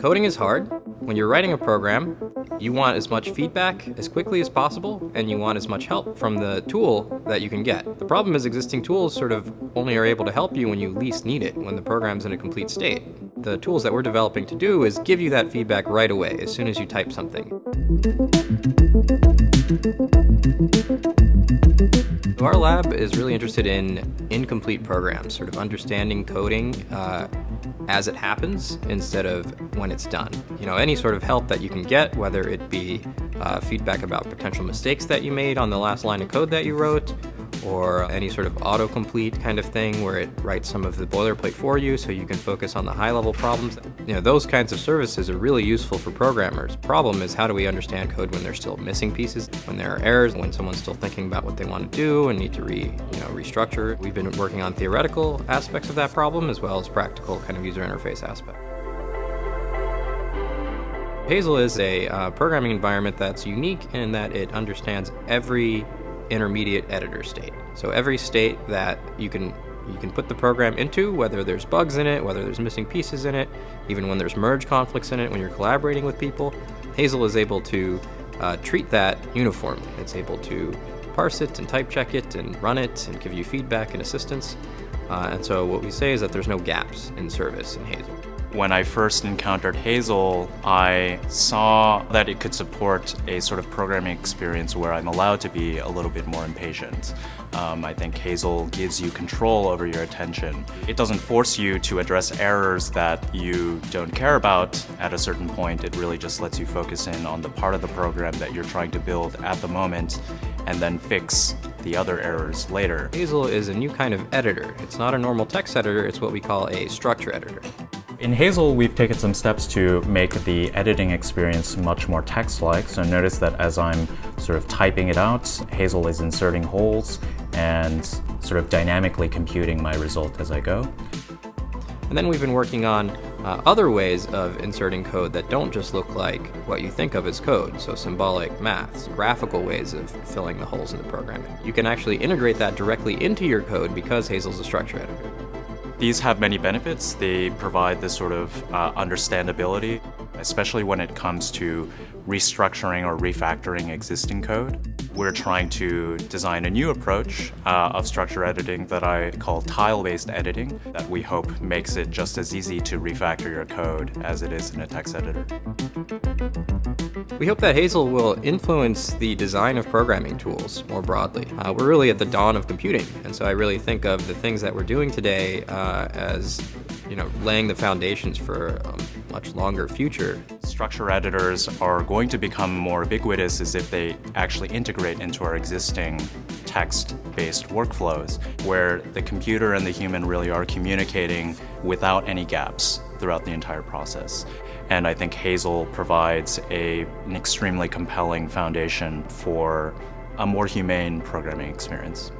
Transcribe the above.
Coding is hard. When you're writing a program, you want as much feedback as quickly as possible, and you want as much help from the tool that you can get. The problem is existing tools sort of only are able to help you when you least need it, when the program's in a complete state. The tools that we're developing to do is give you that feedback right away, as soon as you type something. Our lab is really interested in incomplete programs, sort of understanding coding uh, as it happens instead of when it's done. You know, any sort of help that you can get, whether it be uh, feedback about potential mistakes that you made on the last line of code that you wrote, or any sort of autocomplete kind of thing where it writes some of the boilerplate for you so you can focus on the high level problems. You know, those kinds of services are really useful for programmers. Problem is how do we understand code when there's still missing pieces, when there are errors, when someone's still thinking about what they want to do and need to re, you know, restructure. We've been working on theoretical aspects of that problem as well as practical kind of user interface aspect. Hazel is a uh, programming environment that's unique in that it understands every intermediate editor state. So every state that you can you can put the program into, whether there's bugs in it, whether there's missing pieces in it, even when there's merge conflicts in it, when you're collaborating with people, Hazel is able to uh, treat that uniformly. It's able to parse it and type check it and run it and give you feedback and assistance. Uh, and so what we say is that there's no gaps in service in Hazel. When I first encountered Hazel, I saw that it could support a sort of programming experience where I'm allowed to be a little bit more impatient. Um, I think Hazel gives you control over your attention. It doesn't force you to address errors that you don't care about at a certain point. It really just lets you focus in on the part of the program that you're trying to build at the moment and then fix the other errors later. Hazel is a new kind of editor. It's not a normal text editor, it's what we call a structure editor. In Hazel, we've taken some steps to make the editing experience much more text-like. So notice that as I'm sort of typing it out, Hazel is inserting holes and sort of dynamically computing my result as I go. And then we've been working on uh, other ways of inserting code that don't just look like what you think of as code, so symbolic maths, graphical ways of filling the holes in the program. You can actually integrate that directly into your code because Hazel's a structure editor. These have many benefits. They provide this sort of uh, understandability, especially when it comes to restructuring or refactoring existing code. We're trying to design a new approach uh, of structure editing that I call tile-based editing that we hope makes it just as easy to refactor your code as it is in a text editor. We hope that Hazel will influence the design of programming tools more broadly. Uh, we're really at the dawn of computing, and so I really think of the things that we're doing today uh, as you know, laying the foundations for a much longer future. Structure editors are going to become more ubiquitous as if they actually integrate into our existing text-based workflows, where the computer and the human really are communicating without any gaps throughout the entire process. And I think Hazel provides a, an extremely compelling foundation for a more humane programming experience.